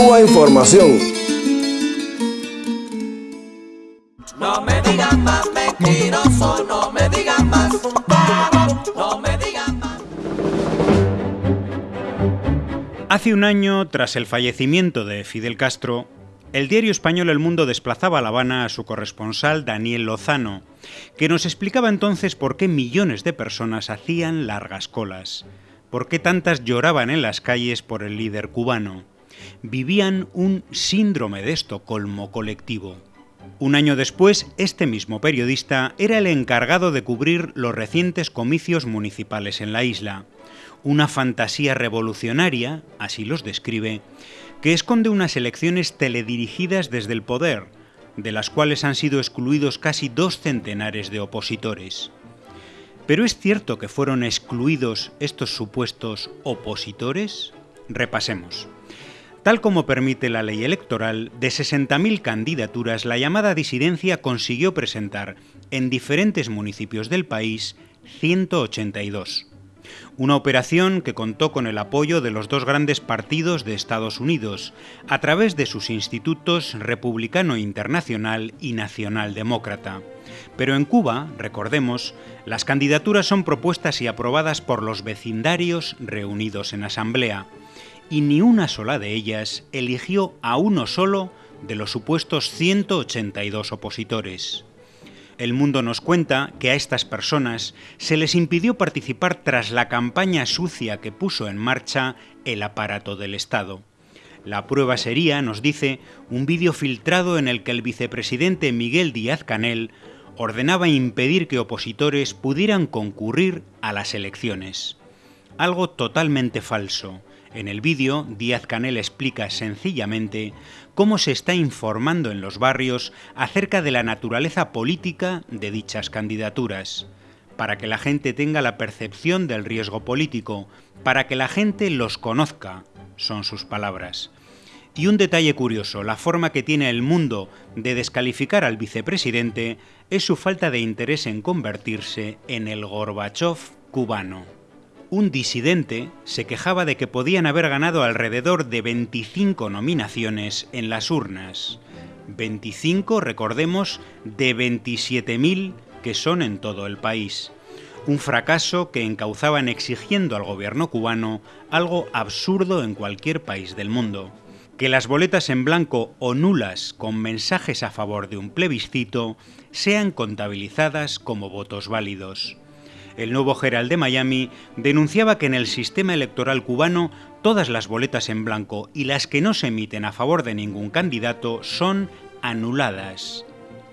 Cuba Información. No me digan más mentiroso, no me digan más, no me digan más. Hace un año, tras el fallecimiento de Fidel Castro, el diario español El Mundo desplazaba a La Habana a su corresponsal Daniel Lozano, que nos explicaba entonces por qué millones de personas hacían largas colas, por qué tantas lloraban en las calles por el líder cubano. Vivían un síndrome de Estocolmo colectivo. Un año después, este mismo periodista era el encargado de cubrir los recientes comicios municipales en la isla. Una fantasía revolucionaria, así los describe, que esconde unas elecciones teledirigidas desde el poder, de las cuales han sido excluidos casi dos centenares de opositores. ¿Pero es cierto que fueron excluidos estos supuestos opositores? Repasemos. Tal como permite la ley electoral, de 60.000 candidaturas, la llamada disidencia consiguió presentar en diferentes municipios del país 182 una operación que contó con el apoyo de los dos grandes partidos de Estados Unidos, a través de sus institutos Republicano Internacional y Nacional Demócrata. Pero en Cuba, recordemos, las candidaturas son propuestas y aprobadas por los vecindarios reunidos en asamblea, y ni una sola de ellas eligió a uno solo de los supuestos 182 opositores. El Mundo nos cuenta que a estas personas se les impidió participar tras la campaña sucia que puso en marcha el aparato del Estado. La prueba sería, nos dice, un vídeo filtrado en el que el vicepresidente Miguel Díaz Canel ordenaba impedir que opositores pudieran concurrir a las elecciones. Algo totalmente falso. En el vídeo, Díaz Canel explica sencillamente cómo se está informando en los barrios acerca de la naturaleza política de dichas candidaturas, para que la gente tenga la percepción del riesgo político, para que la gente los conozca, son sus palabras. Y un detalle curioso, la forma que tiene el mundo de descalificar al vicepresidente es su falta de interés en convertirse en el Gorbachev cubano un disidente se quejaba de que podían haber ganado alrededor de 25 nominaciones en las urnas. 25, recordemos, de 27.000 que son en todo el país. Un fracaso que encauzaban exigiendo al gobierno cubano algo absurdo en cualquier país del mundo. Que las boletas en blanco o nulas con mensajes a favor de un plebiscito sean contabilizadas como votos válidos el nuevo Herald de Miami denunciaba que en el sistema electoral cubano todas las boletas en blanco y las que no se emiten a favor de ningún candidato son anuladas.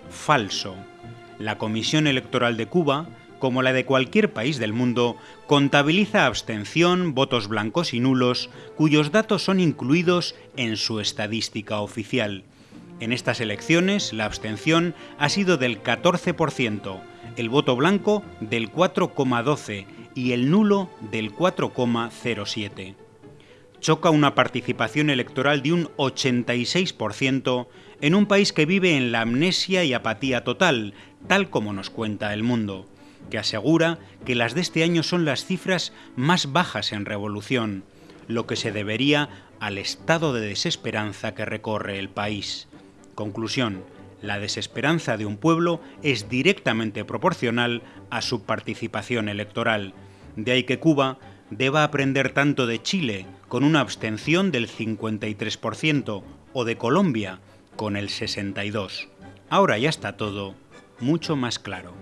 Falso. La Comisión Electoral de Cuba, como la de cualquier país del mundo, contabiliza abstención, votos blancos y nulos, cuyos datos son incluidos en su estadística oficial. En estas elecciones, la abstención ha sido del 14%, el voto blanco del 4,12 y el nulo del 4,07. Choca una participación electoral de un 86% en un país que vive en la amnesia y apatía total, tal como nos cuenta el mundo, que asegura que las de este año son las cifras más bajas en revolución, lo que se debería al estado de desesperanza que recorre el país. Conclusión, la desesperanza de un pueblo es directamente proporcional a su participación electoral. De ahí que Cuba deba aprender tanto de Chile, con una abstención del 53%, o de Colombia, con el 62%. Ahora ya está todo mucho más claro.